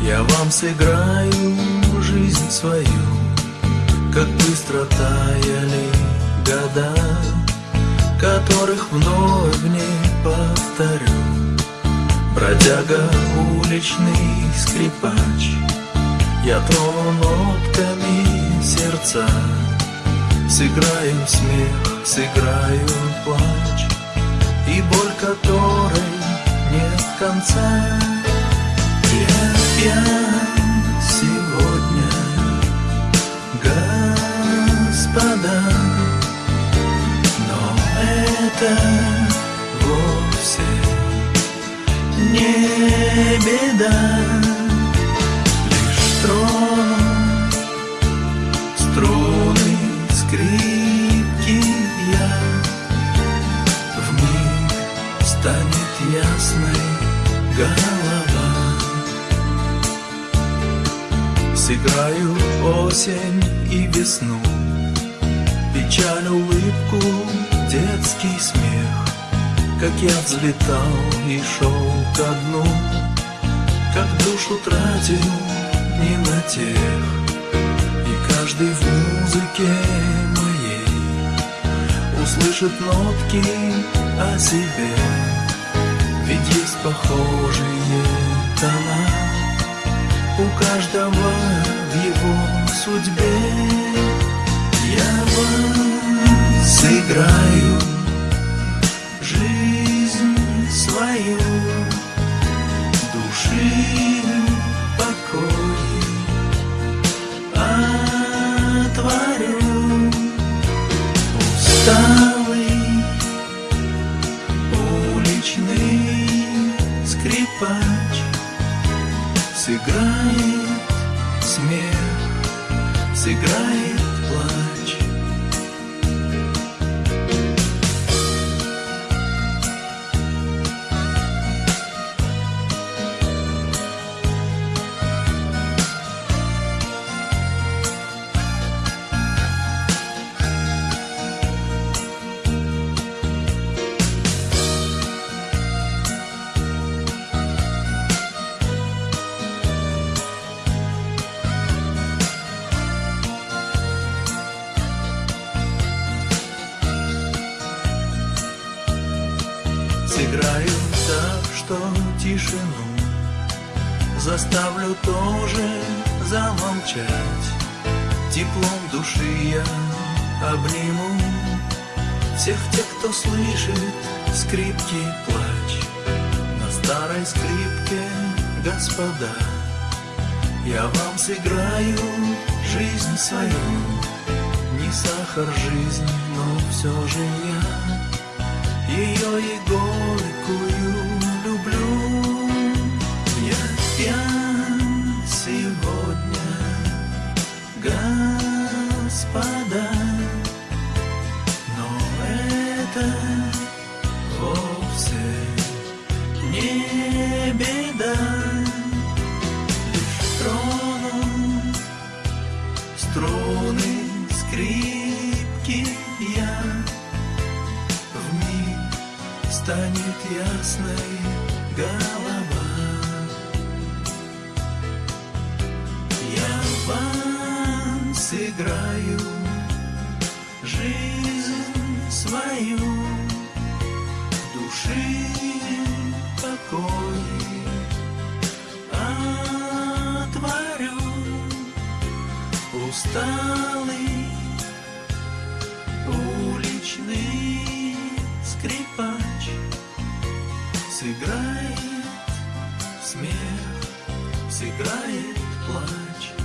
Я вам сыграю жизнь свою, Как быстро таяли года, Которых вновь не повторю. Бродяга, уличный скрипач, Я трону нотками сердца, Сыграю смех, сыграю плач, И боль которой нет конца. Я пьян сегодня, господа, Но это вовсе не беда, Лишь трону струны скрипки я, Вмиг станет ясной голова. Сыграю осень и весну, Печаль, улыбку, детский смех, Как я взлетал и шел ко дну, Как душу тратил не на тех, И каждый в музыке моей Услышит нотки о себе, похожие тона. У каждого в его судьбе Я вам сыграю Сыграет смех, сыграет что тишину. Заставлю тоже замолчать. Теплом души я обниму Всех тех, кто слышит скрипки плач. На старой скрипке, господа Я вам сыграю жизнь свою. Не сахар жизнь, но все же я. Ее и горькую вовсе не беда. Лишь трону струны скрипки я. Вмиг станет ясной голова. Я вам сыграю жизнь свою, усталый уличный скрипач сыграет смех, сыграет плач.